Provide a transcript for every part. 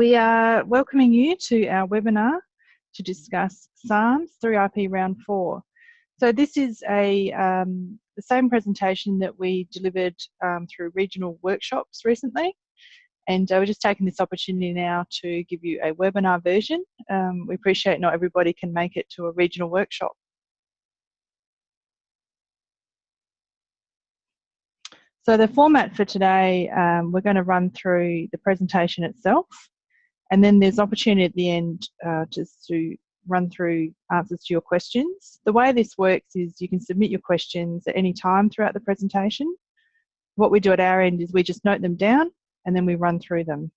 We are welcoming you to our webinar to discuss SARMS 3IP Round 4. So this is a um, the same presentation that we delivered um, through regional workshops recently. And uh, we're just taking this opportunity now to give you a webinar version. Um, we appreciate not everybody can make it to a regional workshop. So the format for today, um, we're going to run through the presentation itself, and then there's opportunity at the end uh, just to run through answers to your questions. The way this works is you can submit your questions at any time throughout the presentation. What we do at our end is we just note them down and then we run through them.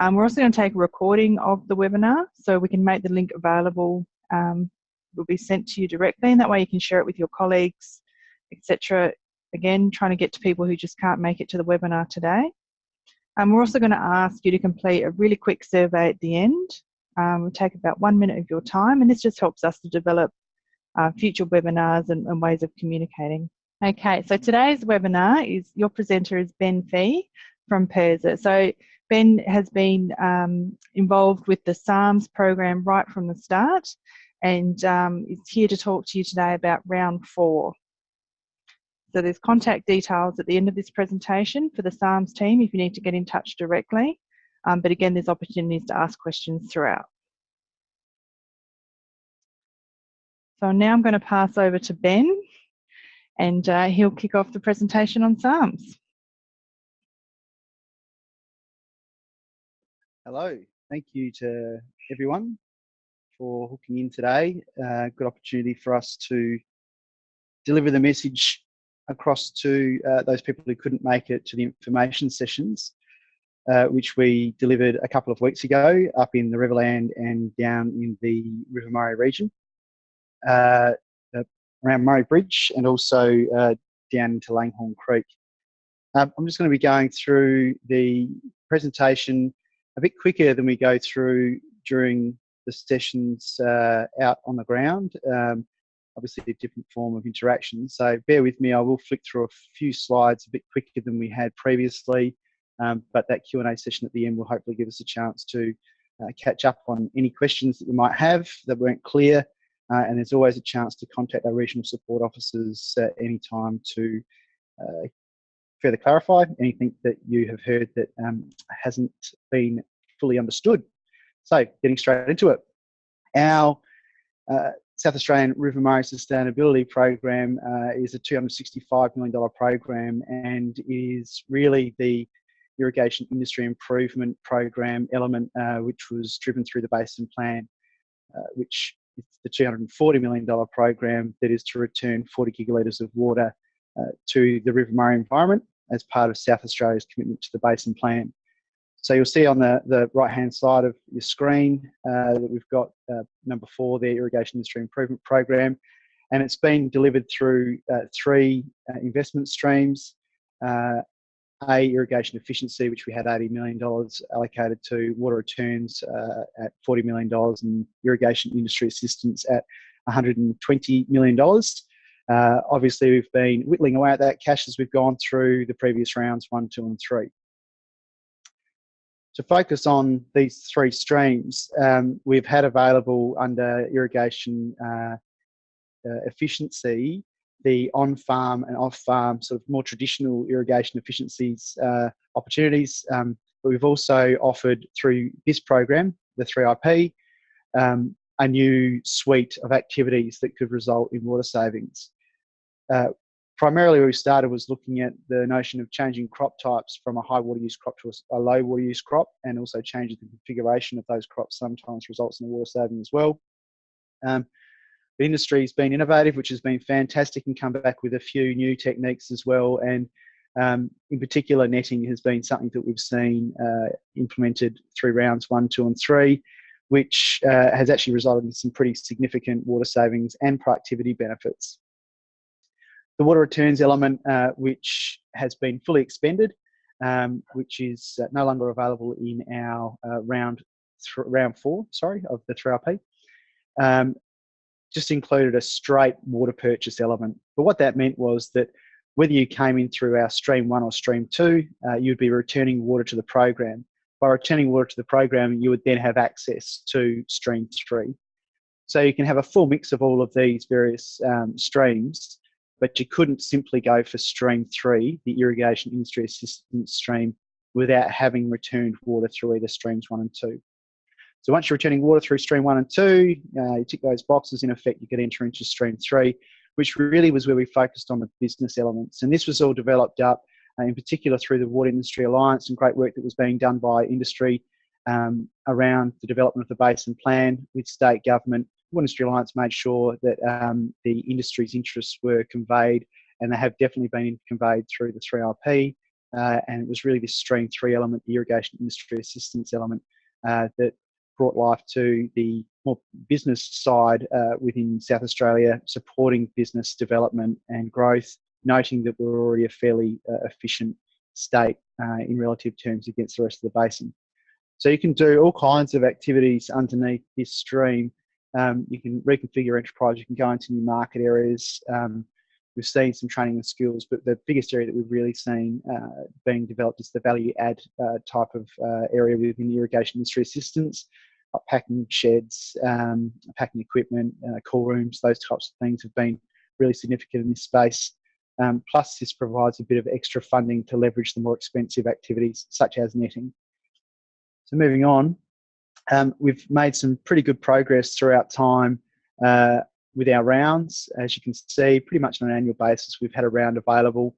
Um, we're also going to take a recording of the webinar so we can make the link available. Um, will be sent to you directly and that way you can share it with your colleagues, etc again, trying to get to people who just can't make it to the webinar today. Um, we're also going to ask you to complete a really quick survey at the end. Um, will take about one minute of your time, and this just helps us to develop uh, future webinars and, and, ways of communicating. Okay, so today's webinar is your presenter is Ben Fee from PIRSA. So Ben has been um, involved with the SARMS program right from the start and um, is here to talk to you today about round four. So there's contact details at the end of this presentation for the SARMS team if you need to get in touch directly. Um, but again, there's opportunities to ask questions throughout. So now I'm going to pass over to Ben and uh, he'll kick off the presentation on SARMS. Hello, thank you to everyone for hooking in today. Uh, good opportunity for us to deliver the message across to uh, those people who couldn't make it to the information sessions, uh, which we delivered a couple of weeks ago up in the Riverland and down in the River Murray region, uh, around Murray Bridge and also uh, down into Langhorne Creek. Um, I'm just going to be going through the presentation a bit quicker than we go through during the sessions uh, out on the ground. Um, obviously a different form of interaction. So bear with me, I will flick through a few slides a bit quicker than we had previously, um, but that Q&A session at the end will hopefully give us a chance to uh, catch up on any questions that you might have that weren't clear. Uh, and there's always a chance to contact our regional support officers at any time to uh, further clarify anything that you have heard that um, hasn't been fully understood. So getting straight into it. Our uh, South Australian River Murray Sustainability Program uh, is a $265 million program and is really the irrigation industry improvement program element uh, which was driven through the Basin Plan, uh, which is the $240 million program that is to return 40 gigalitres of water uh, to the River Murray environment as part of South Australia's commitment to the Basin Plan. So you'll see on the, the right-hand side of your screen uh, that we've got uh, number four, the Irrigation Industry Improvement Program, and it's been delivered through uh, three uh, investment streams. Uh, a, irrigation efficiency, which we had $80 million allocated to, water returns uh, at $40 million, and irrigation industry assistance at $120 million. obviously, we've been whittling away at that cash as we've gone through the previous rounds one, two, and three to focus on these three streams, um, we've had available under irrigation uh, uh, efficiency the on-farm and off-farm sort of more traditional irrigation efficiencies uh, opportunities. Um, but we've also offered through this program, the 3IP, um, a new suite of activities that could result in water savings. Primarily where we started was looking at the notion of changing crop types from a high water use crop to a low water use crop and also changing the configuration of those crops sometimes results in a water saving as well. Um, the industry's been innovative, which has been fantastic and come back with a few new techniques as well. And um, in particular, netting has been something that we've seen uh, implemented through rounds one, two, and three, which uh, has actually resulted in some pretty significant water savings and productivity benefits the water returns element, uh, which has been fully expended, um, which is uh, no longer available in our uh, round round four, sorry, of the 3IP, um, just included a straight water purchase element. But what that meant was that whether you came in through our stream one or stream two, uh, you'd be returning water to the program. by returning water to the program, you would then have access to stream three. So you can have a full mix of all of these various um, streams, but you couldn't simply go for stream three, the irrigation industry assistance stream, without having returned water through either streams one and two. So once you're returning water through stream one and two, uh, you tick those boxes, in effect, you can enter into stream three, which really was where we focused on the business elements. And this was all developed up uh, in particular through the Water Industry Alliance and great work that was being done by industry um, around the development of the basin plan with state government. Industry Alliance made sure that um, the industry's interests were conveyed and they have definitely been conveyed through the 3IP. Uh, and it was really this stream three element, the irrigation industry assistance element, uh, that brought life to the more business side uh, within South Australia, supporting business development and growth noting that we're already a fairly uh, efficient state uh, in relative terms against the rest of the basin. So you can do all kinds of activities underneath this stream. Um, you can reconfigure enterprise, you can go into new market areas. Um, we've seen some training and skills, but the biggest area that we've really seen uh, being developed is the value add uh, type of uh, area within the irrigation industry assistance, like packing sheds, um, packing equipment, uh, cool rooms, those types of things have been really significant in this space. Um, plus, this provides a bit of extra funding to leverage the more expensive activities such as netting. So moving on, um, we've made some pretty good progress throughout time uh, with our rounds. As you can see, pretty much on an annual basis, we've had a round available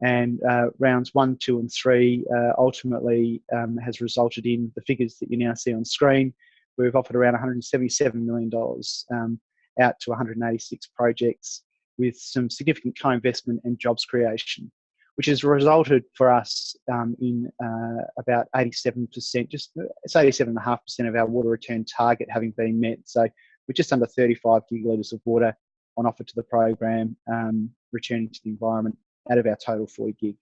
and uh, rounds one, two and three uh, ultimately um, has resulted in the figures that you now see on screen. We've offered around $177 million um, out to 186 projects with some significant co-investment and jobs creation, which has resulted for us um, in uh, about 87%, just it's 87.5% of our water return target having been met. So we're just under 35 gigalitres of water on offer to the program, um, returning to the environment out of our total 40 gig.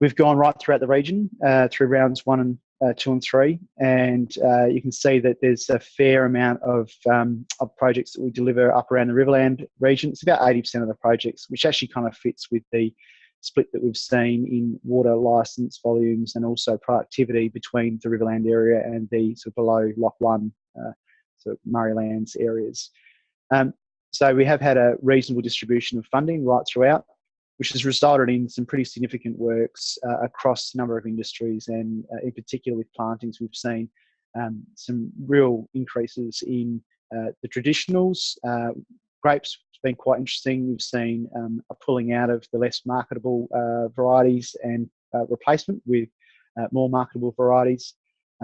We've gone right throughout the region uh, through rounds one and uh, two and three, and uh, you can see that there's a fair amount of, um, of projects that we deliver up around the Riverland region. It's about 80% of the projects, which actually kind of fits with the split that we've seen in water license volumes and also productivity between the Riverland area and the sort of below Lock One, uh, sort of Murraylands areas. Um, so we have had a reasonable distribution of funding right throughout which has resulted in some pretty significant works uh, across a number of industries and uh, in particular with plantings we've seen um, some real increases in uh, the traditionals. Uh, grapes has been quite interesting. We've seen um, a pulling out of the less marketable uh, varieties and uh, replacement with more marketable varieties.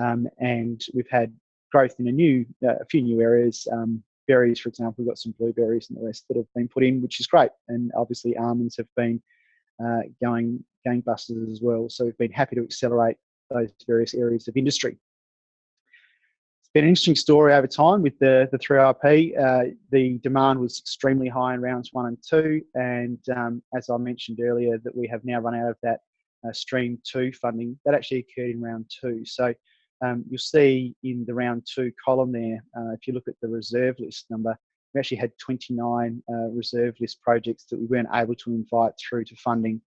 Um, and we've had growth in a new, a few new areas, um, berries, for example, we've got some blueberries and the rest that have been put in, which is great. And obviously, almonds have been uh, going gangbusters as well. So we've been happy to accelerate those various areas of industry. It's been an interesting story over time with the, the 3IP. Uh, the demand was extremely high in rounds one and two. And um, as I mentioned earlier, that we have now run out of that uh, stream two funding. That actually occurred in round two. So um, you'll see in the round two column there, uh, if you look at the reserve list number, we actually had 29 uh, reserve list projects that we weren't able to invite through to funding,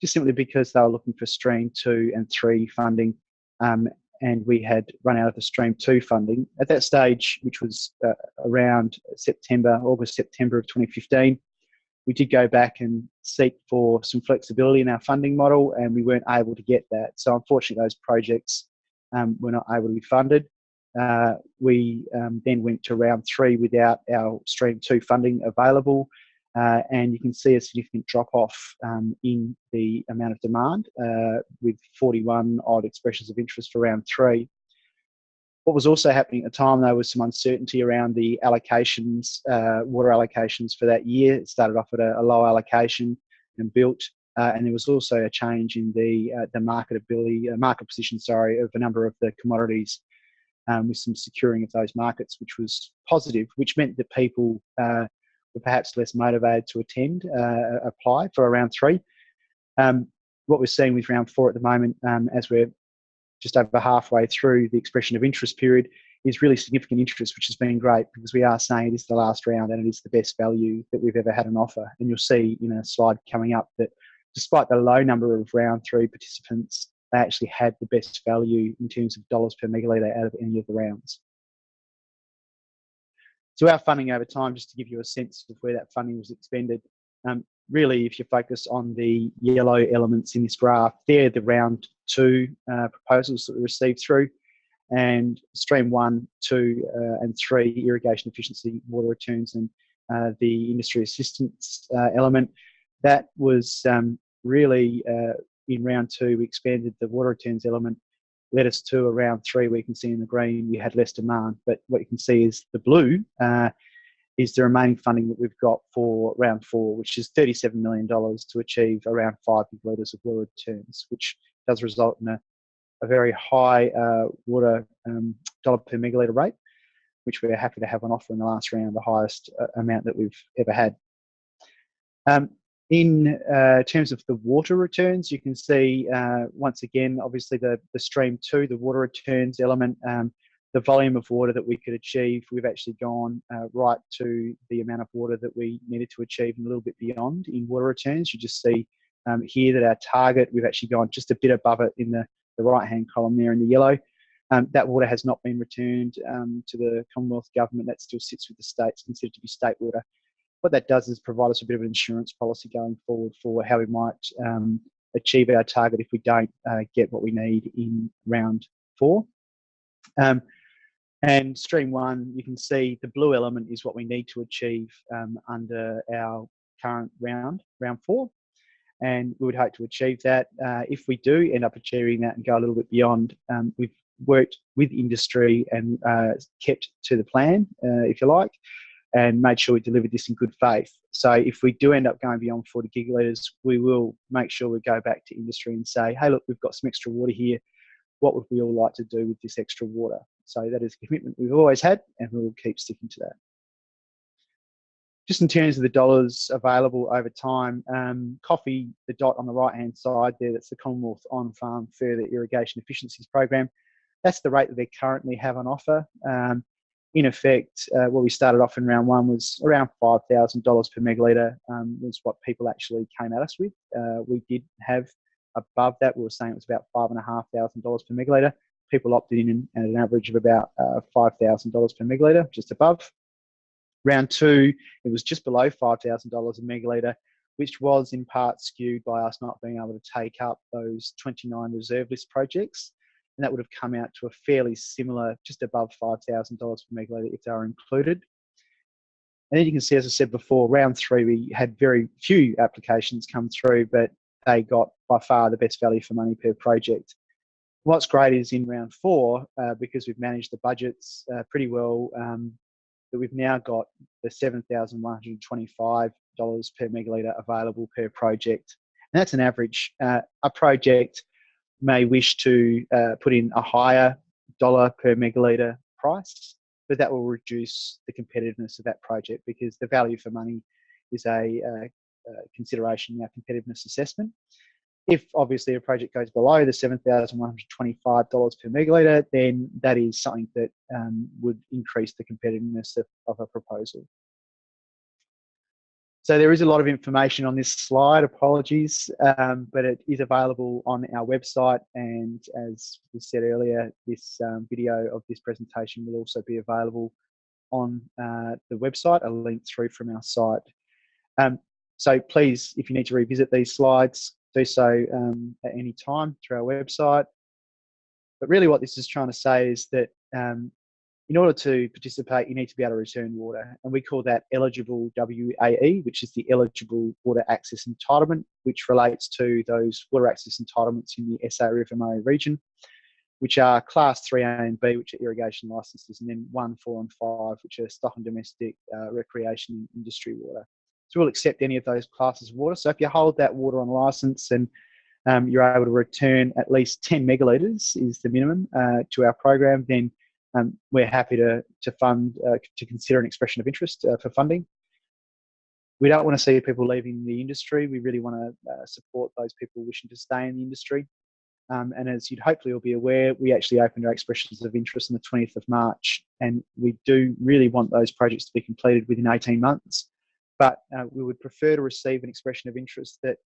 just simply because they were looking for stream two and three funding. Um, and we had run out of the stream two funding. At that stage, which was uh, around September, August, September of 2015, we did go back and seek for some flexibility in our funding model, and we weren't able to get that. So, unfortunately, those projects um, were not able to be funded. Uh, we um, then went to round three without our stream two funding available. Uh, and you can see a significant drop off um, in the amount of demand uh, with 41 odd expressions of interest for round three. What was also happening at the time, though, was some uncertainty around the allocations, uh, water allocations for that year. It started off at a, a low allocation and built uh, and there was also a change in the uh, the marketability, uh, market position, sorry, of a number of the commodities, um, with some securing of those markets, which was positive, which meant that people uh, were perhaps less motivated to attend, uh, apply for round three. Um, what we're seeing with round four at the moment, um, as we're just over halfway through the expression of interest period, is really significant interest, which has been great because we are saying it is the last round and it is the best value that we've ever had on offer. And you'll see in a slide coming up that despite the low number of round three participants, they actually had the best value in terms of dollars per megalitre out of any of the rounds. So our funding over time, just to give you a sense of where that funding was expended, um, really if you focus on the yellow elements in this graph, they're the round two uh, proposals that we received through and stream one, two uh, and three irrigation efficiency water returns and uh, the industry assistance uh, element. That was um, really uh, in round two, we expanded the water returns element led us to around three. We can see in the green we had less demand, but what you can see is the blue uh, is the remaining funding that we've got for round four, which is $37 million to achieve around five litres of water returns, which does result in a, a very high uh, water um, dollar per megalitre rate, which we're happy to have on offer in the last round, the highest uh, amount that we've ever had. Um, in uh, terms of the water returns, you can see uh, once again, obviously the, the stream two, the water returns element, um, the volume of water that we could achieve, we've actually gone uh, right to the amount of water that we needed to achieve and a little bit beyond in water returns. You just see um, here that our target, we've actually gone just a bit above it in the, the right hand column there in the yellow. Um, that water has not been returned um, to the Commonwealth Government, that still sits with the states, considered to be state water what that does is provide us a bit of an insurance policy going forward for how we might um, achieve our target if we don't uh, get what we need in round four. Um, and stream one, you can see the blue element is what we need to achieve um, under our current round, round four. And we would hope to achieve that. Uh, if we do end up achieving that and go a little bit beyond, um, we've worked with industry and uh, kept to the plan, uh, if you like and made sure we delivered this in good faith. So if we do end up going beyond 40 gigalitres, we will make sure we go back to industry and say, hey, look, we've got some extra water here. What would we all like to do with this extra water? So that is a commitment we've always had, and we will keep sticking to that. Just in terms of the dollars available over time, um, coffee, the dot on the right hand side there, that's the Commonwealth On Farm Further Irrigation Efficiencies Program. That's the rate that they currently have on offer. Um, in effect, uh, what we started off in round one was around $5,000 per megalitre um, was what people actually came at us with. Uh, we did have above that, we were saying it was about $5,500 per megalitre. People opted in at an average of about uh, $5,000 per megalitre, just above. Round two, it was just below $5,000 a megalitre, which was in part skewed by us not being able to take up those 29 reserve list projects and that would have come out to a fairly similar, just above $5,000 per megalitre if they were included. And then you can see, as I said before, round three, we had very few applications come through, but they got by far the best value for money per project. What's great is in round four, uh, because we've managed the budgets uh, pretty well, um, that we've now got the $7,125 per megalitre available per project. And that's an average. Uh, a project may wish to uh, put in a higher dollar per megalitre price, but that will reduce the competitiveness of that project because the value for money is a, uh, uh, consideration in our competitiveness assessment. If obviously a project goes below the $7,125 per megalitre, then that is something that um, would increase the competitiveness of, of a proposal. So there is a lot of information on this slide, apologies, um, but it is available on our website. And as we said earlier, this um, video of this presentation will also be available on uh, the website, a link through from our site. Um, so please, if you need to revisit these slides, do so um, at any time through our website. But really what this is trying to say is that um, in order to participate, you need to be able to return water. And we call that eligible WAE, which is the eligible water access entitlement, which relates to those water access entitlements in the SA River Murray region, which are class 3A and B, which are irrigation licenses, and then 1, 4, and 5, which are stock and domestic uh, recreation industry water. So we'll accept any of those classes of water. So if you hold that water on license and um, you're able to return at least 10 megalitres is the minimum uh, to our program, then um, we're happy to, to fund, uh, to consider an expression of interest uh, for funding. We don't want to see people leaving the industry. We really want to uh, support those people wishing to stay in the industry. Um, and as you'd hopefully all be aware, we actually opened our expressions of interest on the 20th of March, and we do really want those projects to be completed within 18 months. But uh, we would prefer to receive an expression of interest that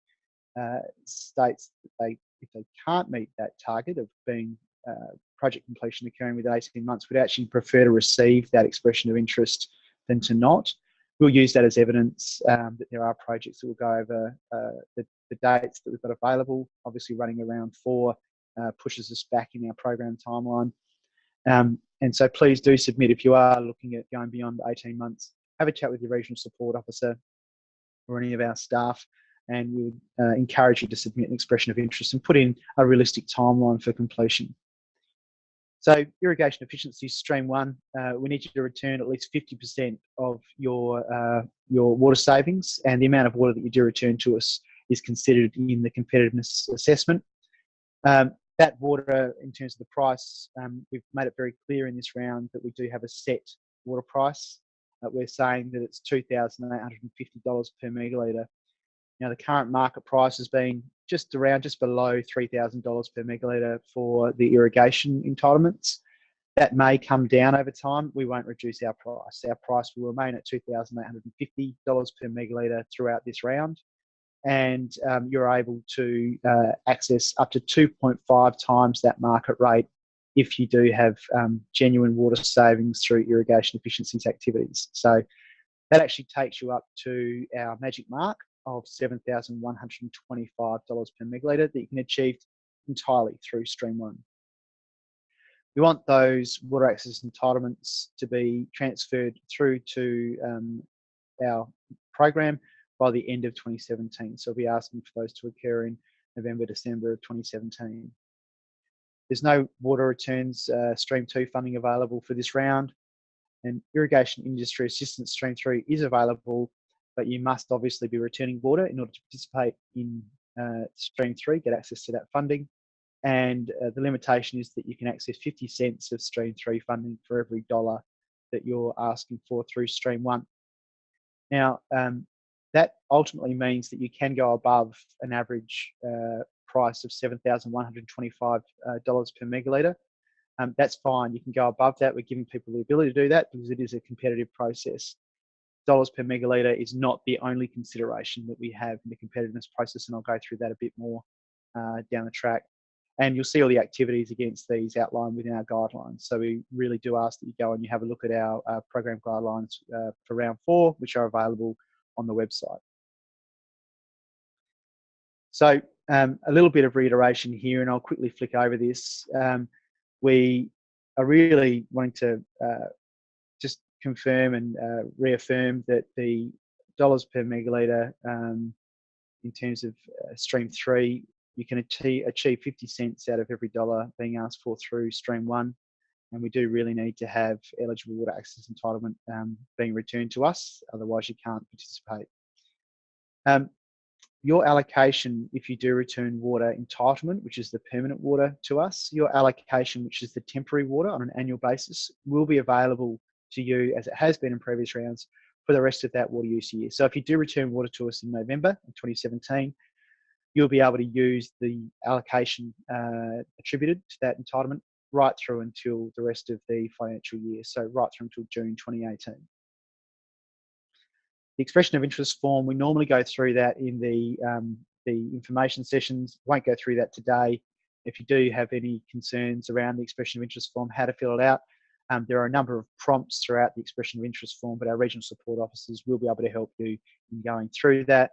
uh, states that they if they can't meet that target of being uh, project completion occurring within 18 months, would actually prefer to receive that expression of interest than to not. We'll use that as evidence um, that there are projects that will go over uh, the, the, dates that we've got available. Obviously, running around four uh, pushes us back in our program timeline. Um, and so please do submit if you are looking at going beyond 18 months. Have a chat with your regional support officer or any of our staff and we would uh, encourage you to submit an expression of interest and put in a realistic timeline for completion. So irrigation efficiency stream one, uh, we need you to return at least 50% of your, uh, your water savings and the amount of water that you do return to us is considered in the competitiveness assessment. Um, that water, in terms of the price, um, we've made it very clear in this round that we do have a set water price. Uh, we're saying that it's $2,850 per megalitre now the current market price has been just around, just below $3,000 per megalitre for the irrigation entitlements. That may come down over time. We won't reduce our price. Our price will remain at $2,850 per megalitre throughout this round. And um, you're able to uh, access up to 2.5 times that market rate if you do have um, genuine water savings through irrigation efficiencies activities. So that actually takes you up to our magic mark of $7,125 per megalitre that you can achieve entirely through Stream 1. We want those water access entitlements to be transferred through to um, our program by the end of 2017. So we'll be asking for those to occur in November, December of 2017. There's no water returns uh, Stream 2 funding available for this round and Irrigation Industry Assistance Stream 3 is available but you must obviously be returning water in order to participate in uh, Stream 3, get access to that funding. And uh, the limitation is that you can access 50 cents of Stream 3 funding for every dollar that you're asking for through Stream 1. Now, um, that ultimately means that you can go above an average uh, price of $7,125 uh, per megalitre. Um, that's fine. You can go above that. We're giving people the ability to do that because it is a competitive process dollars per megalitre is not the only consideration that we have in the competitiveness process, and I'll go through that a bit more uh, down the track. And you'll see all the activities against these outlined within our guidelines. So we really do ask that you go and you have a look at our uh, program guidelines uh, for round four, which are available on the website. So um, a little bit of reiteration here, and I'll quickly flick over this. Um, we are really wanting to uh, confirm and uh, reaffirm that the dollars per megalitre um, in terms of uh, stream three, you can achieve, achieve 50 cents out of every dollar being asked for through stream one. And we do really need to have eligible water access entitlement um, being returned to us, otherwise you can't participate. Um, your allocation, if you do return water entitlement, which is the permanent water to us, your allocation, which is the temporary water on an annual basis, will be available to you as it has been in previous rounds for the rest of that water use year. So if you do return water to us in November of 2017, you'll be able to use the allocation uh, attributed to that entitlement right through until the rest of the financial year, so right through until June 2018. The expression of interest form, we normally go through that in the, um, the information sessions. Won't go through that today. If you do have any concerns around the expression of interest form, how to fill it out, um, there are a number of prompts throughout the expression of interest form, but our regional support officers will be able to help you in going through that.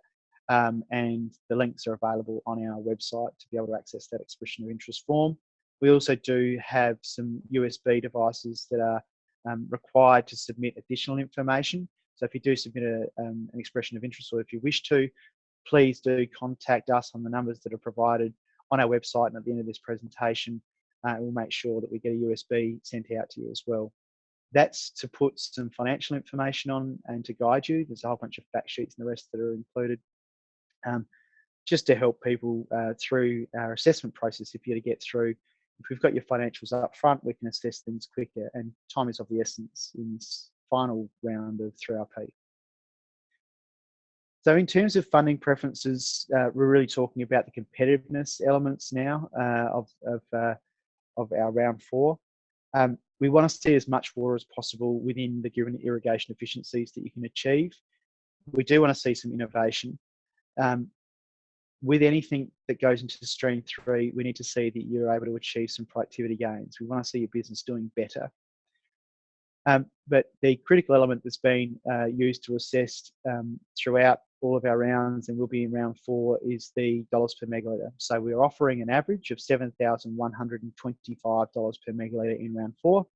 Um, and the links are available on our website to be able to access that expression of interest form. We also do have some USB devices that are um, required to submit additional information. So if you do submit a, um, an expression of interest or if you wish to, please do contact us on the numbers that are provided on our website and at the end of this presentation uh, we'll make sure that we get a USB sent out to you as well. That's to put some financial information on and to guide you. There's a whole bunch of fact sheets and the rest that are included. Um, just to help people uh, through our assessment process if you're to get through. If we've got your financials up front, we can assess things quicker and time is of the essence in this final round of 3IP. So in terms of funding preferences, uh, we're really talking about the competitiveness elements now uh, of, of uh, of our round four. Um, we want to see as much water as possible within the given irrigation efficiencies that you can achieve. We do want to see some innovation. Um, with anything that goes into stream three, we need to see that you're able to achieve some productivity gains. We want to see your business doing better. Um, but the critical element that's been uh, used to assess um, throughout all of our rounds and we'll be in round four is the dollars per megaliter. So we're offering an average of $7,125 per megaliter in round four.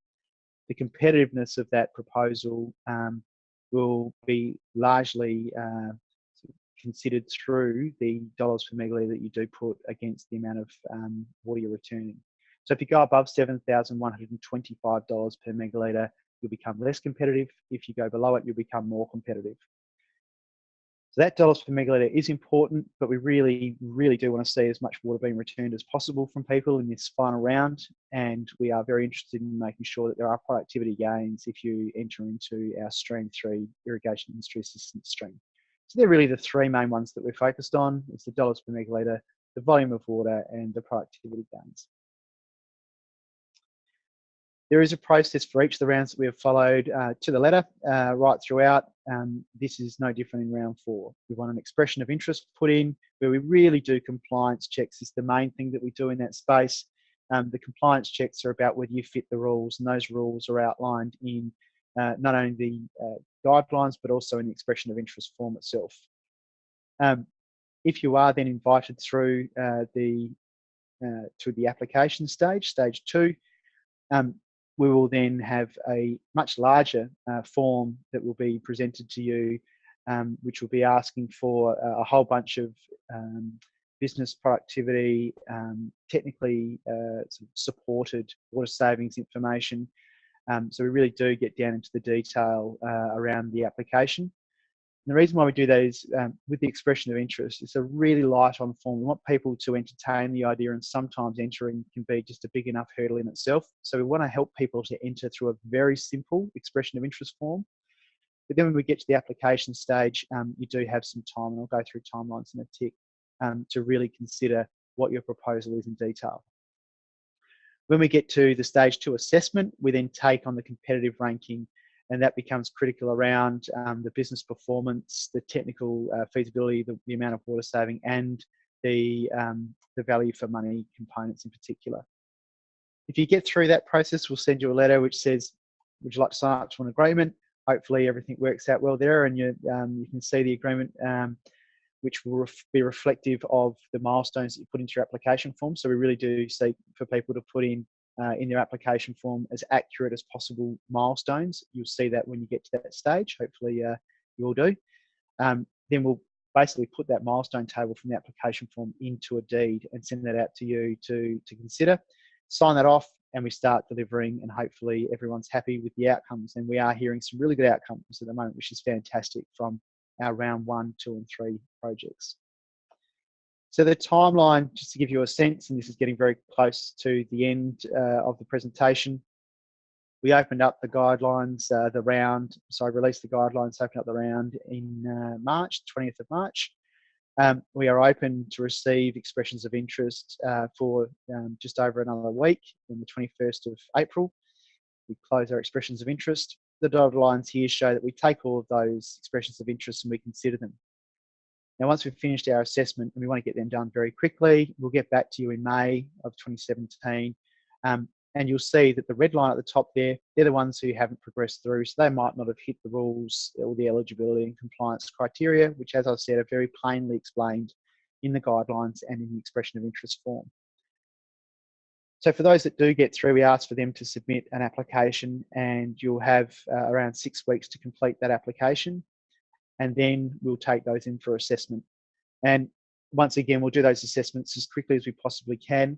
The competitiveness of that proposal um, will be largely uh, considered through the dollars per megaliter that you do put against the amount of um, water you're returning. So if you go above $7,125 per megaliter, you'll become less competitive. If you go below it, you'll become more competitive. So that dollars per megalitre is important, but we really, really do want to see as much water being returned as possible from people in this final round. And we are very interested in making sure that there are productivity gains if you enter into our stream three irrigation industry assistance stream. So they're really the three main ones that we're focused on. It's the dollars per megalitre, the volume of water and the productivity gains. There is a process for each of the rounds that we have followed uh, to the letter uh, right throughout. Um, this is no different in round four. We want an expression of interest put in where we really do compliance checks is the main thing that we do in that space. Um, the compliance checks are about whether you fit the rules and those rules are outlined in uh, not only the uh, guidelines but also in the expression of interest form itself. Um, if you are then invited through uh, the uh, to the application stage, stage two, um, we will then have a much larger uh, form that will be presented to you, um, which will be asking for a, whole bunch of um, business productivity, um, technically uh, supported water savings information. Um, so we really do get down into the detail uh, around the application. And the reason why we do that is um, with the expression of interest, it's a really light on form. We want people to entertain the idea, and sometimes entering can be just a big enough hurdle in itself. So we want to help people to enter through a very simple expression of interest form. But then when we get to the application stage, um, you do have some time, and I'll go through timelines in a tick um, to really consider what your proposal is in detail. When we get to the stage two assessment, we then take on the competitive ranking and that becomes critical around um, the business performance, the technical uh, feasibility, the, the, amount of water saving, and the um, the value for money components in particular. If you get through that process, we'll send you a letter which says, "Would you like to sign up to an agreement?" Hopefully, everything works out well there, and you um, you can see the agreement. Um, which will ref be reflective of the milestones that you put into your application form. So we really do seek for people to put in uh, in their application form as accurate as possible milestones. You'll see that when you get to that stage. Hopefully, uh, you will do. Um, then we'll basically put that milestone table from the application form into a deed and send that out to you to, to consider. Sign that off, and we start delivering, and hopefully, everyone's happy with the outcomes. And we are hearing some really good outcomes at the moment, which is fantastic from our round one, two, and three projects. So the timeline, just to give you a sense, and this is getting very close to the end uh, of the presentation, we opened up the guidelines, uh, the round, so I released the guidelines, opened up the round in uh, March, 20th of March. Um, we are open to receive expressions of interest uh, for um, just over another week on the 21st of April. We close our expressions of interest. The dotted lines here show that we take all of those expressions of interest and we consider them. Now, once we've finished our assessment and we want to get them done very quickly, we'll get back to you in May of 2017. Um, and you'll see that the red line at the top there, they're the ones who haven't progressed through. So they might not have hit the rules or the eligibility and compliance criteria, which, as I said, are very plainly explained in the guidelines and in the expression of interest form. So for those that do get through, we ask for them to submit an application and you'll have uh, around six weeks to complete that application and then we'll take those in for assessment. And once again, we'll do those assessments as quickly as we possibly can.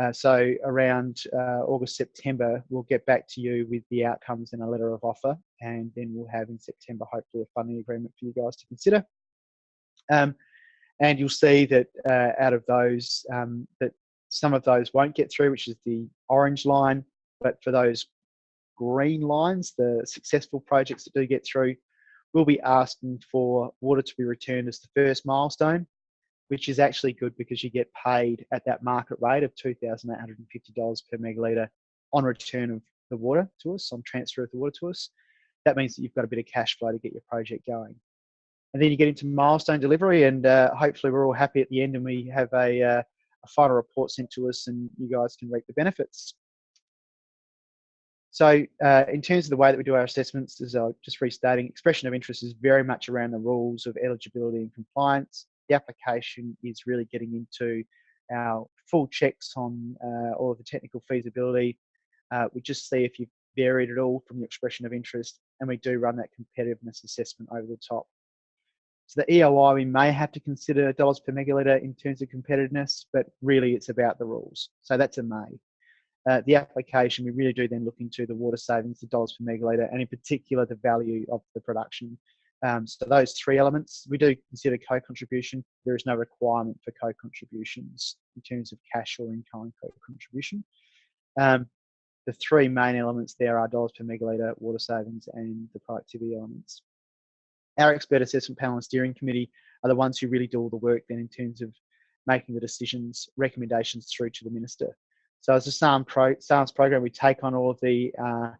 Uh, so around uh, August, September, we'll get back to you with the outcomes and a letter of offer, and then we'll have in September hopefully a funding agreement for you guys to consider. Um, and you'll see that uh, out of those, um, that some of those won't get through, which is the orange line, but for those green lines, the successful projects that do get through, we'll be asking for water to be returned as the first milestone, which is actually good because you get paid at that market rate of $2,850 per megalitre on return of the water to us, on transfer of the water to us. That means that you've got a bit of cash flow to get your project going. and then you get into milestone delivery, and uh, hopefully we're all happy at the end, and we have a, uh, a final report sent to us, and you guys can reap the benefits. So uh, in terms of the way that we do our assessments, as I just restating, expression of interest is very much around the rules of eligibility and compliance. The application is really getting into our full checks on uh, all of the technical feasibility. Uh, we just see if you've varied at all from the expression of interest, and we do run that competitiveness assessment over the top. So the EOI, we may have to consider dollars per megalitre in terms of competitiveness, but really it's about the rules. So that's a may. Uh, the application, we really do then look into the water savings, the dollars per megalitre, and in particular the value of the production. Um, so those three elements, we do consider co-contribution. There is no requirement for co-contributions in terms of cash or in-kind co-contribution. Um, the three main elements there are dollars per megalitre, water savings, and the productivity elements. Our expert assessment panel and steering committee are the ones who really do all the work then in terms of making the decisions, recommendations through to the minister. So as a SARM pro, program, we take on all of the uh,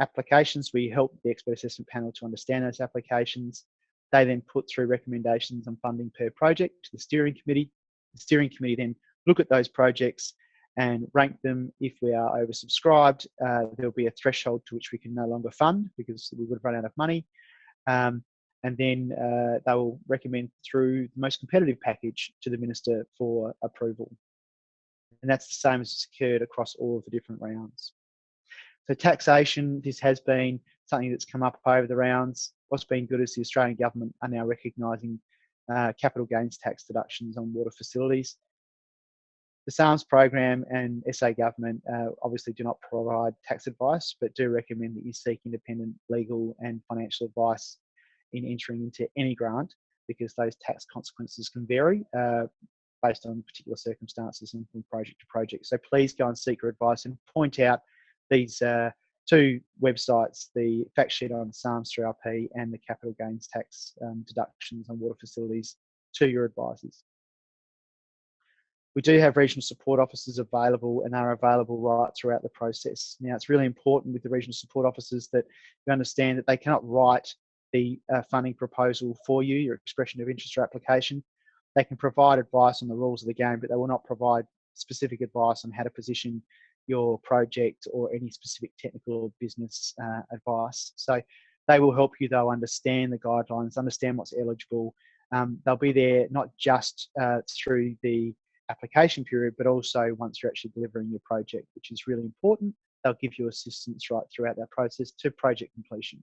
applications. We help the expert assessment panel to understand those applications. They then put through recommendations on funding per project to the steering committee. The steering committee then look at those projects and rank them. If we are oversubscribed, uh, there'll be a threshold to which we can no longer fund because we would have run out of money. Um, and then uh, they will recommend through the most competitive package to the minister for approval. And that's the same as it's occurred across all of the different rounds. So taxation, this has been something that's come up over the rounds. What's been good is the Australian government are now recognising uh, capital gains tax deductions on water facilities. The SARMS program and SA government uh, obviously do not provide tax advice, but do recommend that you seek independent legal and financial advice in entering into any grant because those tax consequences can vary uh, based on particular circumstances and from project to project. So please go and seek your advice and point out these uh, two websites, the fact sheet on SARMS 3IP and the capital gains tax um, deductions on water facilities to your advisors. We do have regional support officers available and are available right throughout the process. Now, it's really important with the regional support officers that you understand that they cannot write the uh, funding proposal for you, your expression of interest or application. They can provide advice on the rules of the game, but they will not provide specific advice on how to position your project or any specific technical or business uh, advice. So they will help you though understand the guidelines, understand what's eligible. Um, they'll be there not just uh, through the application period, but also once you're actually delivering your project, which is really important. They'll give you assistance right throughout that process to project completion.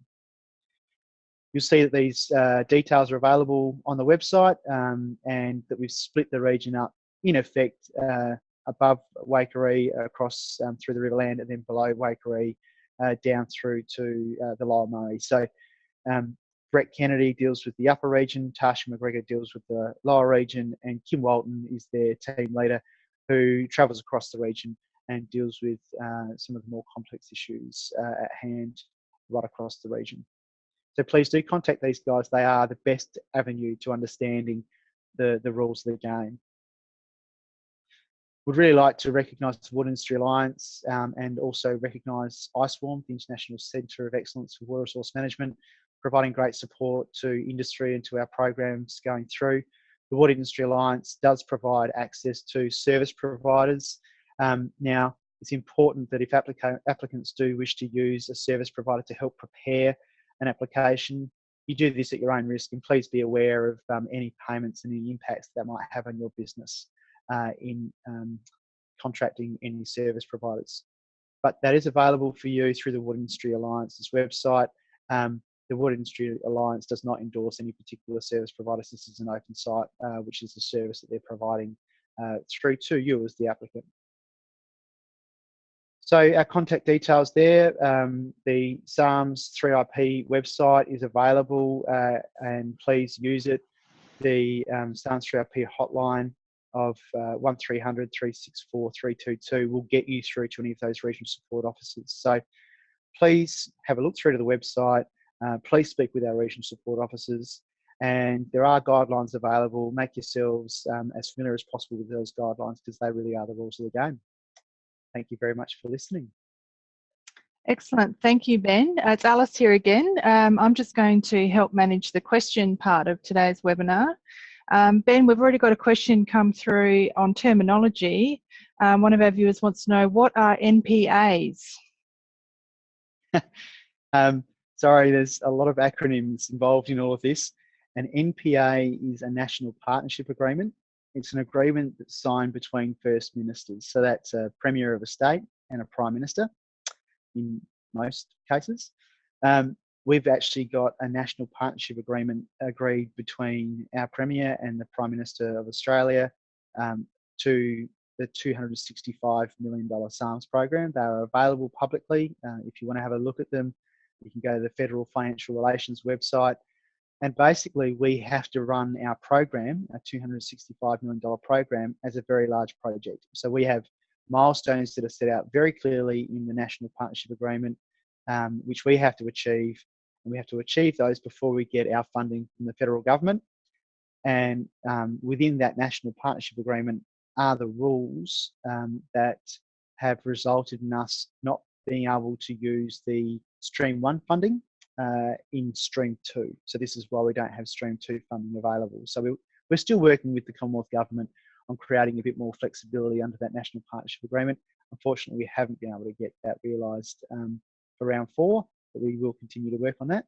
You'll see that these uh, details are available on the website um, and that we've split the region up in effect uh, above Waikerie across um, through the Riverland and then below Waikerie uh, down through to uh, the Lower Murray. So um, Brett Kennedy deals with the upper region, Tasha McGregor deals with the lower region, and Kim Walton is their team leader who travels across the region and deals with uh, some of the more complex issues uh, at hand right across the region. So please do contact these guys. They are the best avenue to understanding the, the rules of the game. Would really like to recognise the Water Industry Alliance um, and also recognise ICEWARM, the International Centre of Excellence for Water Resource Management, providing great support to industry and to our programs going through. The Water Industry Alliance does provide access to service providers. Um, now, it's important that if applica applicants do wish to use a service provider to help prepare an application. You do this at your own risk, and please be aware of um, any payments and any impacts that might have on your business uh, in um, contracting any service providers. But that is available for you through the Water Industry Alliance's website. Um, the Water Industry Alliance does not endorse any particular service providers. This is an open site, uh, which is the service that they're providing uh, through to you as the applicant. So our contact details there, um, the SARMS 3IP website is available uh, and please use it. The um, SARMS 3IP hotline of uh, 1300 364 322 will get you through to any of those regional support officers. So please have a look through to the website. Uh, please speak with our regional support officers and there are guidelines available. Make yourselves um, as familiar as possible with those guidelines because they really are the rules of the game. Thank you very much for listening. Excellent. Thank you, Ben. Uh, it's Alice here again. Um, I'm just going to help manage the question part of today's webinar. Um, ben, we've already got a question come through on terminology. Um, one of our viewers wants to know, what are NPAs? Um, sorry, there's a lot of acronyms involved in all of this. An NPA is a National Partnership Agreement. It's an agreement that's signed between First Ministers. So that's a Premier of a state and a Prime Minister in most cases. Um, we've actually got a national partnership agreement agreed between our Premier and the Prime Minister of Australia um, to the $265 million SARMS program. They are available publicly. Uh, if you want to have a look at them, you can go to the Federal Financial Relations website. And basically, we have to run our program, a $265 million program, as a very large project. So we have milestones that are set out very clearly in the National Partnership Agreement, um, which we have to achieve. And we have to achieve those before we get our funding from the federal government. And um, within that National Partnership Agreement are the rules um, that have resulted in us not being able to use the Stream 1 funding uh, in Stream 2. So this is why we don't have Stream 2 funding available. So we, we're still working with the Commonwealth Government on creating a bit more flexibility under that National Partnership Agreement. Unfortunately, we haven't been able to get that realised um, for round four, but we will continue to work on that.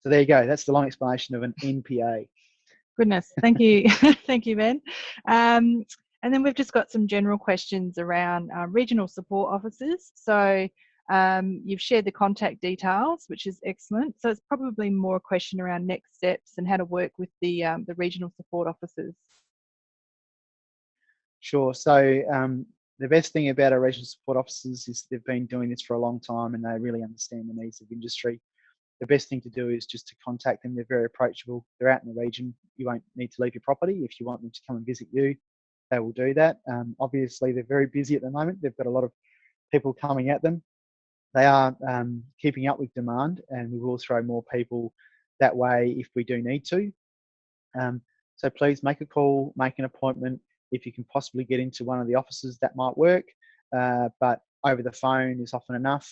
So there you go. That's the long explanation of an NPA. Goodness, thank you, thank you, Ben. Um, and then we've just got some general questions around uh, regional support officers. So um, you've shared the contact details, which is excellent. So it's probably more a question around next steps and how to work with the, um, the regional support officers. Sure. So um, the best thing about our regional support officers is they've been doing this for a long time and they really understand the needs of industry. The best thing to do is just to contact them. They're very approachable. They're out in the region. You won't need to leave your property. If you want them to come and visit you, they will do that. Um, obviously, they're very busy at the moment. They've got a lot of people coming at them. They are um, keeping up with demand, and we will throw more people that way if we do need to. Um, so please make a call, make an appointment. If you can possibly get into one of the offices, that might work. Uh, but over the phone is often enough.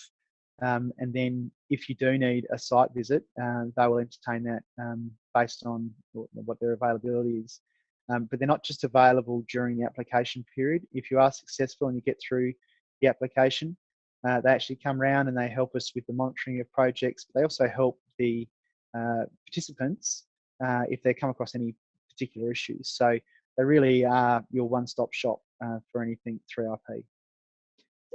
Um, and then if you do need a site visit, uh, they will entertain that um, based on what their availability is. Um, but they're not just available during the application period. If you are successful and you get through the application, uh, they actually come around and they help us with the monitoring of projects. But they also help the uh, participants uh, if they come across any particular issues. So they really are your one-stop shop uh, for anything 3IP.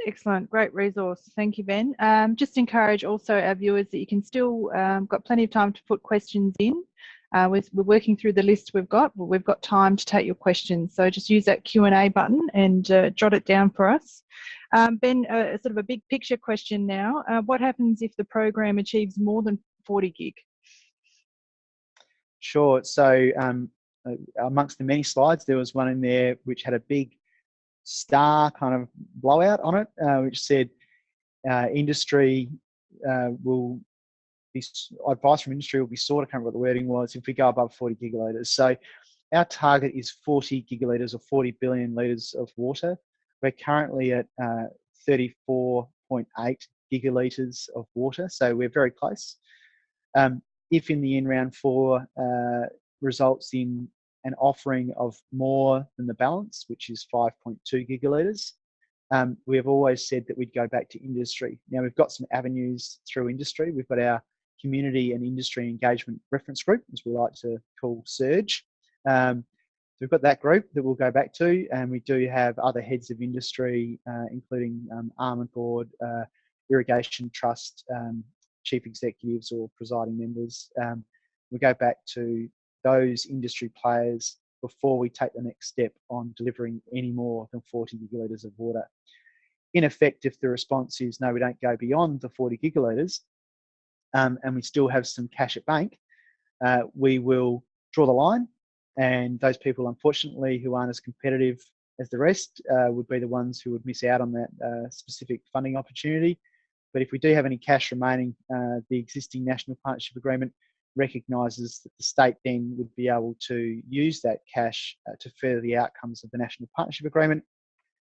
Excellent, great resource. Thank you, Ben. Um, just encourage also our viewers that you can still um, got plenty of time to put questions in. Uh, we're, working through the list we've got, but we've got time to take your questions. So just use that Q&A button and uh, jot it down for us. Um, ben, uh, sort of a big picture question now. Uh, what happens if the program achieves more than 40 gig? Sure. So um, uh, amongst the many slides, there was one in there which had a big star kind of blowout on it, uh, which said industry will be, advice from industry will be sought. I can't remember what the wording was. If we go above 40 gigalitres, so our target is 40 gigalitres or 40 billion litres of water. We're currently at uh, 34.8 gigalitres of water, so we're very close. Um, if in the end round four uh, results in an offering of more than the balance, which is 5.2 gigalitres, um, we have always said that we'd go back to industry. Now we've got some avenues through industry. We've got our community and industry engagement reference group, as we like to call Surge. Um, we've got that group that we'll go back to, and we do have other heads of industry, uh, including um, Almond Board, uh, Irrigation Trust, um, chief executives or presiding members. Um, we go back to those industry players before we take the next step on delivering any more than 40 gigalitres of water. In effect, if the response is no, we don't go beyond the 40 gigalitres, um, and we still have some cash at bank, uh, we will draw the line. And those people, unfortunately, who aren't as competitive as the rest, uh, would be the ones who would miss out on that uh, specific funding opportunity. But if we do have any cash remaining, uh, the existing National Partnership Agreement recognises that the state then would be able to use that cash uh, to further the outcomes of the National Partnership Agreement,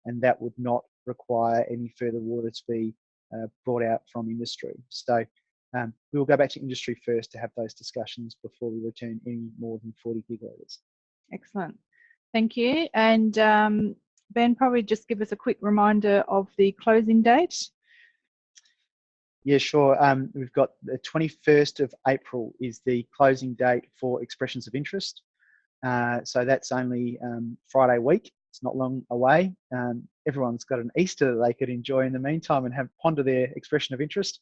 and that would not require any further water to be uh, brought out from industry. So um, we will go back to industry first to have those discussions before we return any more than 40 gigalitres. Excellent. Thank you. And um, Ben, probably just give us a quick reminder of the closing date. Yeah, sure. Um, we've got the 21st of April is the closing date for expressions of interest. Uh, so that's only um, Friday week. It's not long away. Um, everyone's got an Easter that they could enjoy in the meantime and have ponder their expression of interest.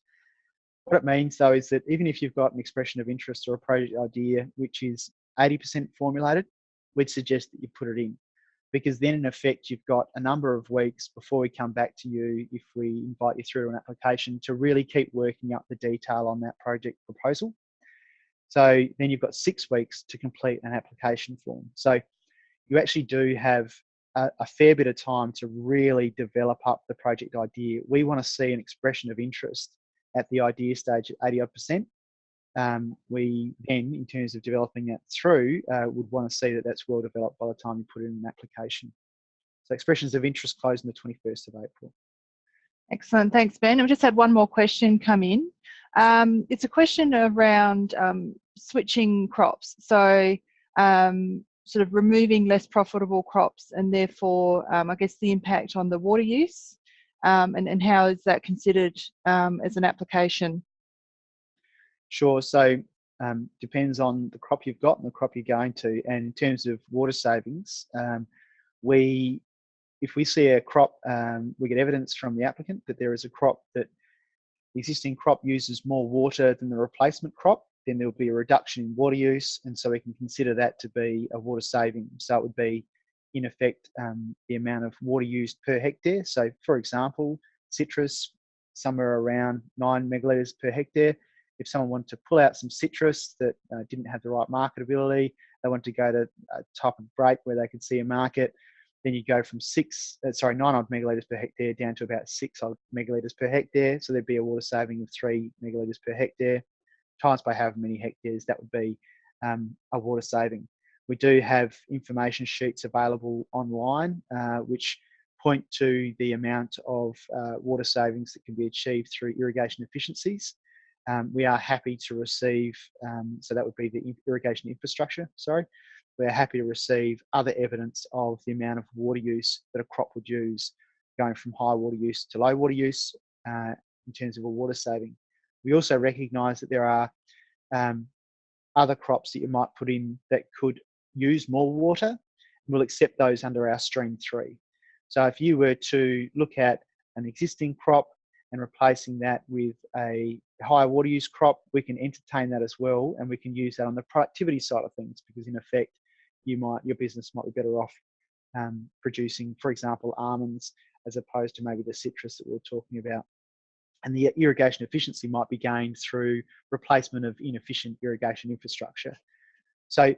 What it means though is that even if you've got an expression of interest or a project idea which is 80% formulated, we'd suggest that you put it in because then in effect you've got a number of weeks before we come back to you if we invite you through an application to really keep working up the detail on that project proposal. So then you've got six weeks to complete an application form. So you actually do have a, a fair bit of time to really develop up the project idea. We want to see an expression of interest at the idea stage at 80 odd percent um, we then, in terms of developing it through, uh, would want to see that that's well developed by the time you put in an application. So expressions of interest close on the 21st of April. Excellent, thanks Ben. I've just had one more question come in. Um, it's a question around um, switching crops. So um, sort of removing less profitable crops and therefore um, I guess the impact on the water use um, and, and how is that considered as an application? Sure. So um, depends on the crop you've got and the crop you're going to. And in terms of water savings, um, we, if we see a crop, um, we get evidence from the applicant that there is a crop that the existing crop uses more water than the replacement crop, then there'll be a reduction in water use, and so we can consider that to be a water saving. So it would be, in effect, um, the amount of water used per hectare. So, for example, citrus, somewhere around nine megalitres per hectare if someone wanted to pull out some citrus that uh, didn't have the right marketability, they wanted to go to a type of break where they could see a market, then you go from six, uh, sorry, nine odd megalitres per hectare down to about six odd megalitres per hectare. So there'd be a water saving of three megalitres per hectare. Times by however many hectares, that would be um, a water saving. We do have information sheets available online, uh, which point to the amount of uh, water savings that can be achieved through irrigation efficiencies um, we are happy to receive, um, so that would be the irrigation infrastructure, sorry. We're happy to receive other evidence of the amount of water use that a crop would use going from high water use to low water use uh, in terms of a water saving. We also recognise that there are um, other crops that you might put in that could use more water. and We'll accept those under our stream three. So if you were to look at an existing crop and replacing that with a higher water use crop, we can entertain that as well, and we can use that on the productivity side of things because in effect, you might your business might be better off um, producing, for example, almonds as opposed to maybe the citrus that we are talking about. And the irrigation efficiency might be gained through replacement of inefficient irrigation infrastructure. So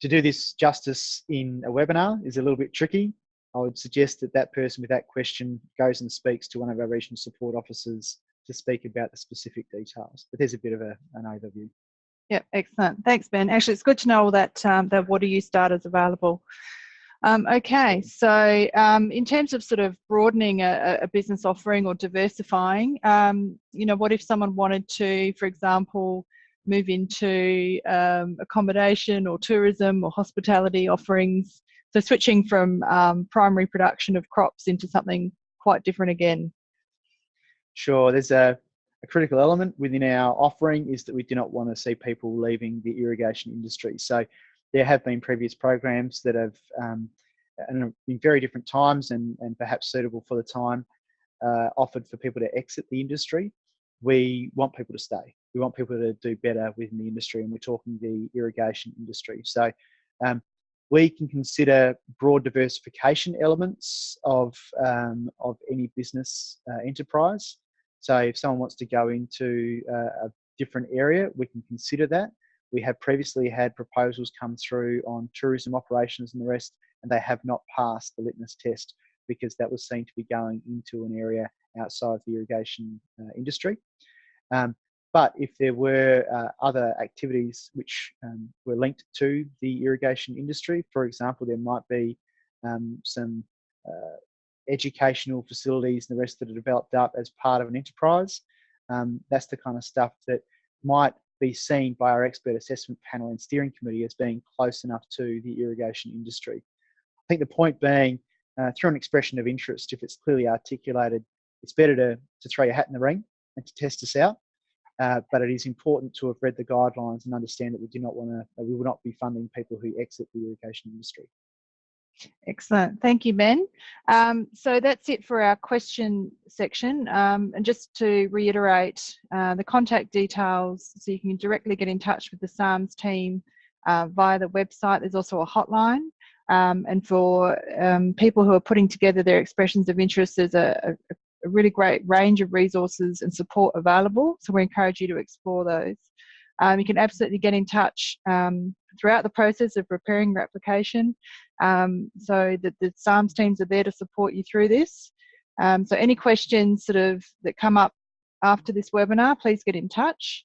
to do this justice in a webinar is a little bit tricky. I would suggest that that person with that question goes and speaks to one of our regional support officers to speak about the specific details. But there's a bit of a, an overview. Yep, excellent. Thanks, Ben. Actually, it's good to know all that um, that water use data is available. Um, okay, so um, in terms of sort of broadening a, a business offering or diversifying, um, you know, what if someone wanted to, for example, move into um, accommodation or tourism or hospitality offerings? So switching from um, primary production of crops into something quite different again. Sure, there's a, a, critical element within our offering is that we do not want to see people leaving the irrigation industry. So there have been previous programs that have, um, in very different times and, and perhaps suitable for the time, uh, offered for people to exit the industry. We want people to stay. We want people to do better within the industry, and we're talking the irrigation industry. So um, we can consider broad diversification elements of, um, of any business uh, enterprise. So if someone wants to go into uh, a different area, we can consider that. We have previously had proposals come through on tourism operations and the rest, and they have not passed the litmus test because that was seen to be going into an area outside the irrigation uh, industry. Um, but if there were uh, other activities which um, were linked to the irrigation industry, for example, there might be um, some uh, educational facilities and the rest that are developed up as part of an enterprise. Um, that's the kind of stuff that might be seen by our expert assessment panel and steering committee as being close enough to the irrigation industry. I think the point being, uh, through an expression of interest, if it's clearly articulated, it's better to, to throw your hat in the ring and to test us out. Uh, but it is important to have read the guidelines and understand that we do not want to, we will not be funding people who exit the irrigation industry. Excellent. Thank you, Ben. Um, so that's it for our question section. Um, and just to reiterate uh, the contact details, so you can directly get in touch with the SARMS team uh, via the website. There's also a hotline. Um, and for um, people who are putting together their expressions of interest, there's a, a, a really great range of resources and support available. So we encourage you to explore those. Um, you can absolutely get in touch um, throughout the process of preparing your application. Um, so that the SARMS teams are there to support you through this. Um, so any questions sort of that come up after this webinar, please get in touch.